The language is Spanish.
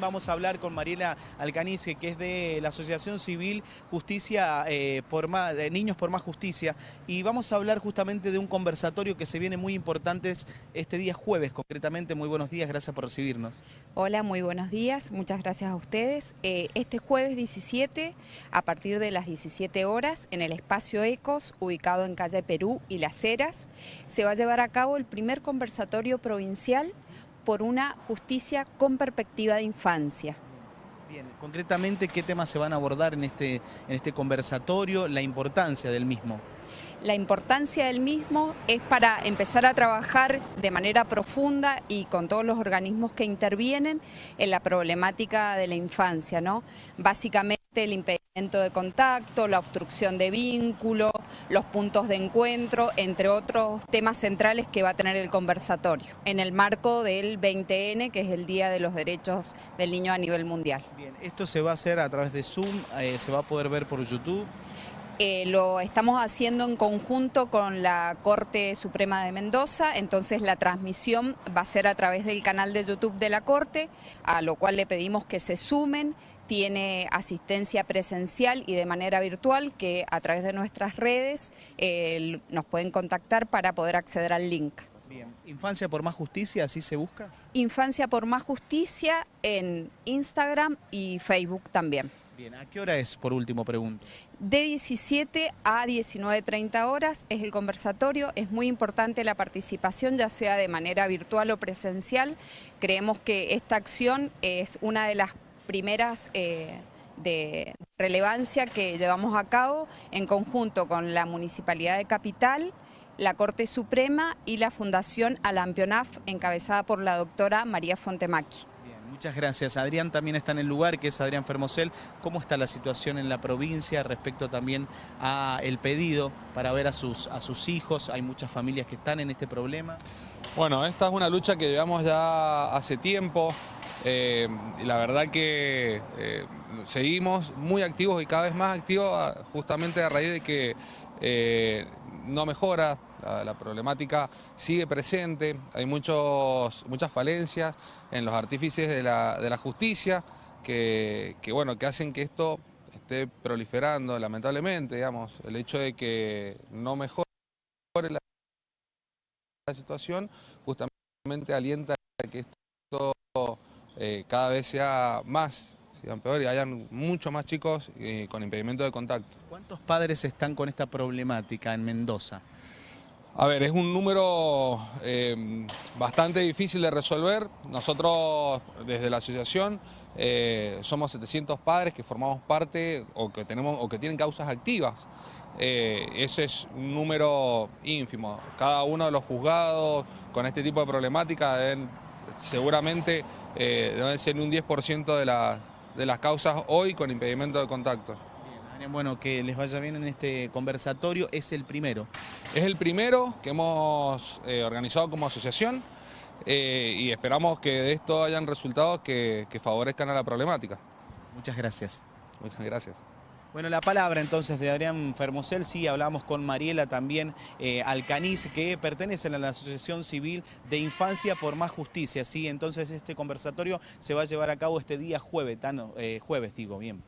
Vamos a hablar con Mariela Alcanice, que es de la Asociación Civil Justicia eh, por más, Niños por Más Justicia, y vamos a hablar justamente de un conversatorio que se viene muy importante este día jueves, concretamente. Muy buenos días, gracias por recibirnos. Hola, muy buenos días, muchas gracias a ustedes. Eh, este jueves 17, a partir de las 17 horas, en el espacio ECOS, ubicado en calle Perú y Las Heras, se va a llevar a cabo el primer conversatorio provincial por una justicia con perspectiva de infancia. Bien, concretamente, ¿qué temas se van a abordar en este, en este conversatorio? La importancia del mismo. La importancia del mismo es para empezar a trabajar de manera profunda y con todos los organismos que intervienen en la problemática de la infancia, ¿no? Básicamente el impedimento de contacto, la obstrucción de vínculo, los puntos de encuentro, entre otros temas centrales que va a tener el conversatorio, en el marco del 20N, que es el Día de los Derechos del Niño a nivel mundial. Bien, esto se va a hacer a través de Zoom, eh, se va a poder ver por YouTube. Eh, lo estamos haciendo en conjunto con la Corte Suprema de Mendoza, entonces la transmisión va a ser a través del canal de YouTube de la Corte, a lo cual le pedimos que se sumen, tiene asistencia presencial y de manera virtual que a través de nuestras redes eh, nos pueden contactar para poder acceder al link. Bien. ¿Infancia por más justicia, así se busca? Infancia por más justicia en Instagram y Facebook también. Bien, ¿a qué hora es, por último, pregunto? De 17 a 19.30 horas es el conversatorio, es muy importante la participación, ya sea de manera virtual o presencial. Creemos que esta acción es una de las primeras... Eh, de relevancia que llevamos a cabo en conjunto con la Municipalidad de Capital, la Corte Suprema y la Fundación Alampionaf, encabezada por la doctora María Fontemaki. Muchas gracias. Adrián también está en el lugar, que es Adrián Fermosel. ¿Cómo está la situación en la provincia respecto también a el pedido para ver a sus, a sus hijos? Hay muchas familias que están en este problema. Bueno, esta es una lucha que llevamos ya hace tiempo. Eh, la verdad que eh, seguimos muy activos y cada vez más activos ah, justamente a raíz de que eh, no mejora, la, problemática sigue presente, hay muchos, muchas falencias en los artífices de la, justicia que, bueno, que hacen que esto esté proliferando lamentablemente, digamos, el hecho de que no mejore la, situación justamente alienta a que esto eh, cada vez sea más sigan peor y hayan mucho más chicos eh, con impedimento de contacto. ¿Cuántos padres están con esta problemática en Mendoza? A ver, es un número eh, bastante difícil de resolver. Nosotros desde la asociación eh, somos 700 padres que formamos parte o que, tenemos, o que tienen causas activas. ese es un número ínfimo. Cada uno de los juzgados con este tipo de problemática seguramente deben ser un 10% de las de las causas hoy con impedimento de contacto. Bueno, que les vaya bien en este conversatorio, es el primero. Es el primero que hemos eh, organizado como asociación eh, y esperamos que de esto hayan resultados que, que favorezcan a la problemática. Muchas gracias. Muchas gracias. Bueno, la palabra entonces de Adrián Fermosel, sí, hablamos con Mariela también eh, Alcaniz, que pertenecen a la Asociación Civil de Infancia por Más Justicia, sí, entonces este conversatorio se va a llevar a cabo este día jueves, eh, jueves digo, bien.